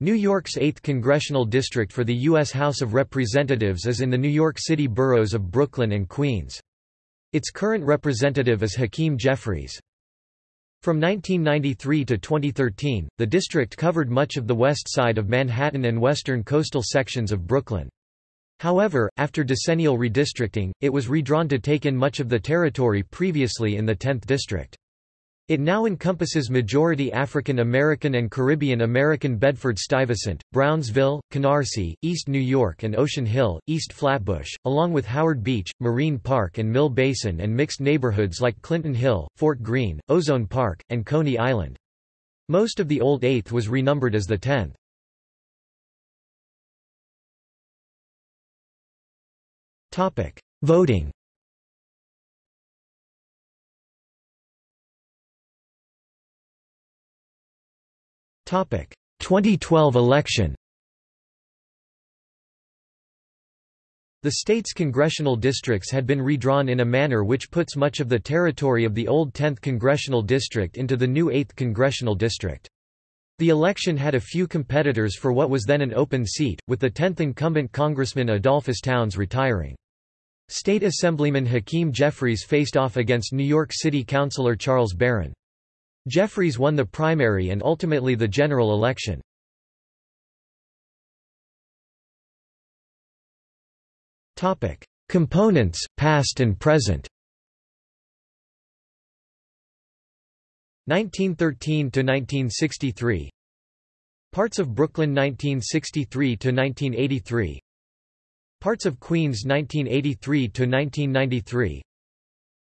New York's 8th congressional district for the U.S. House of Representatives is in the New York City boroughs of Brooklyn and Queens. Its current representative is Hakeem Jeffries. From 1993 to 2013, the district covered much of the west side of Manhattan and western coastal sections of Brooklyn. However, after decennial redistricting, it was redrawn to take in much of the territory previously in the 10th district. It now encompasses majority African American and Caribbean American Bedford-Stuyvesant, Brownsville, Canarsie, East New York and Ocean Hill, East Flatbush, along with Howard Beach, Marine Park and Mill Basin and mixed neighborhoods like Clinton Hill, Fort Greene, Ozone Park, and Coney Island. Most of the old 8th was renumbered as the 10th. Voting 2012 election. The state's congressional districts had been redrawn in a manner which puts much of the territory of the old 10th congressional district into the new 8th congressional district. The election had a few competitors for what was then an open seat, with the 10th incumbent Congressman Edolphus Towns retiring. State Assemblyman Hakeem Jeffries faced off against New York City Councilor Charles Barron. Jeffries won the primary and ultimately the general election. Topic: Components, past and present. 1913 to 1963 Parts of Brooklyn 1963 to 1983 Parts of Queens 1983 to 1993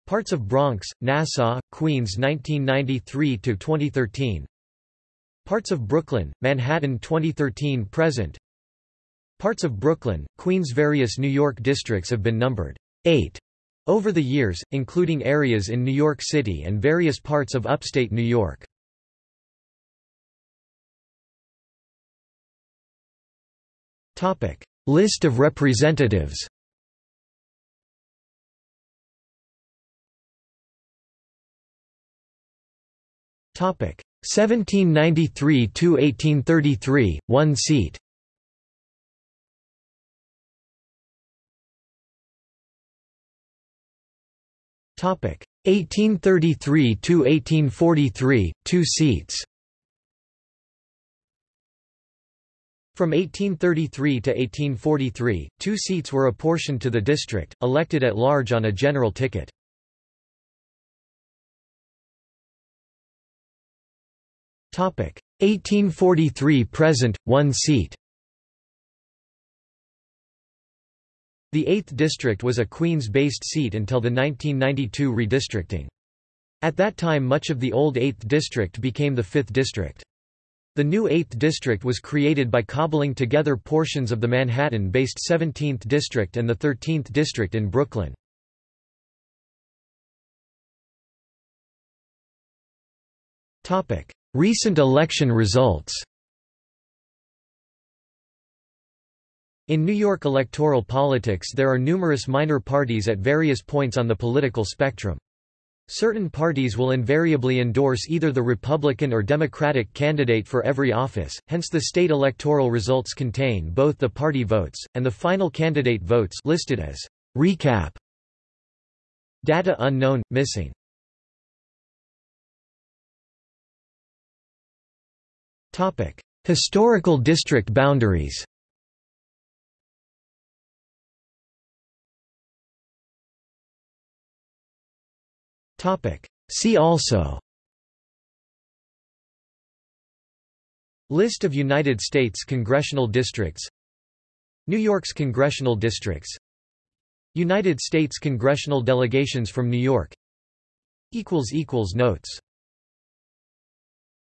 Parts of Bronx, Nassau, Queens 1993–2013 Parts of Brooklyn, Manhattan 2013–present Parts of Brooklyn, Queens Various New York districts have been numbered 8 over the years, including areas in New York City and various parts of upstate New York. List of representatives 1793 to 1833, one seat. Topic 1833 to 1843, two seats. From 1833 to 1843, two seats were apportioned to the district, elected at large on a general ticket. 1843 present, one seat The 8th district was a Queens-based seat until the 1992 redistricting. At that time much of the old 8th district became the 5th district. The new 8th district was created by cobbling together portions of the Manhattan-based 17th district and the 13th district in Brooklyn. Recent election results In New York electoral politics there are numerous minor parties at various points on the political spectrum. Certain parties will invariably endorse either the Republican or Democratic candidate for every office, hence the state electoral results contain both the party votes, and the final candidate votes listed as recap. Data unknown, missing Historical district boundaries See also List of United States congressional districts New York's congressional districts United States congressional delegations from New York Notes